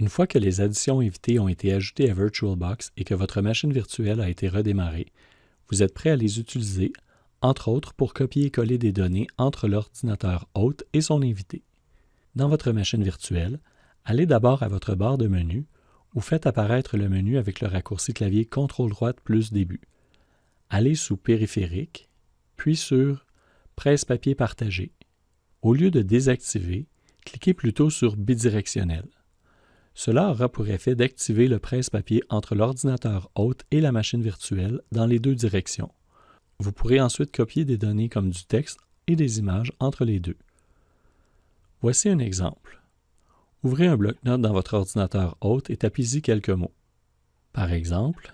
Une fois que les additions évitées ont été ajoutées à VirtualBox et que votre machine virtuelle a été redémarrée, vous êtes prêt à les utiliser, entre autres pour copier et coller des données entre l'ordinateur hôte et son invité. Dans votre machine virtuelle, allez d'abord à votre barre de menu ou faites apparaître le menu avec le raccourci clavier CTRL droite plus début. Allez sous Périphérique, puis sur Presse-papier partagé. Au lieu de désactiver, cliquez plutôt sur Bidirectionnel. Cela aura pour effet d'activer le presse-papier entre l'ordinateur hôte et la machine virtuelle dans les deux directions. Vous pourrez ensuite copier des données comme du texte et des images entre les deux. Voici un exemple. Ouvrez un bloc-notes dans votre ordinateur hôte et tapez-y quelques mots. Par exemple,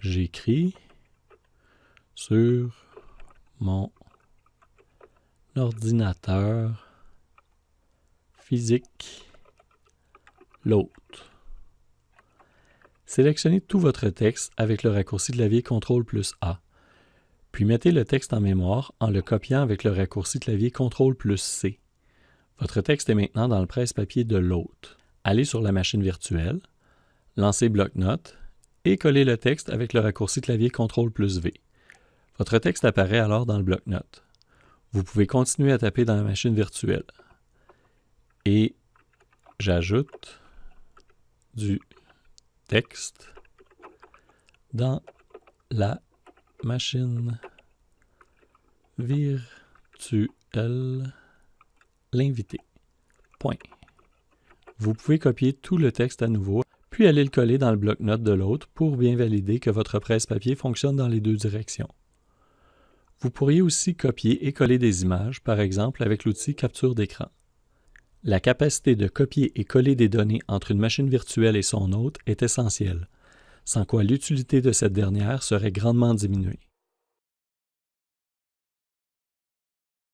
j'écris sur mon ordinateur physique l'autre. Sélectionnez tout votre texte avec le raccourci clavier CTRL plus A, puis mettez le texte en mémoire en le copiant avec le raccourci clavier CTRL plus C. Votre texte est maintenant dans le presse-papier de l'hôte. Allez sur la machine virtuelle, lancez bloc-notes et collez le texte avec le raccourci clavier CTRL plus V. Votre texte apparaît alors dans le bloc-notes. Vous pouvez continuer à taper dans la machine virtuelle. Et j'ajoute du texte dans la machine virtuelle l'invité. Point. Vous pouvez copier tout le texte à nouveau, puis aller le coller dans le bloc-notes de l'autre pour bien valider que votre presse-papier fonctionne dans les deux directions. Vous pourriez aussi copier et coller des images, par exemple avec l'outil capture d'écran. La capacité de copier et coller des données entre une machine virtuelle et son hôte est essentielle, sans quoi l'utilité de cette dernière serait grandement diminuée.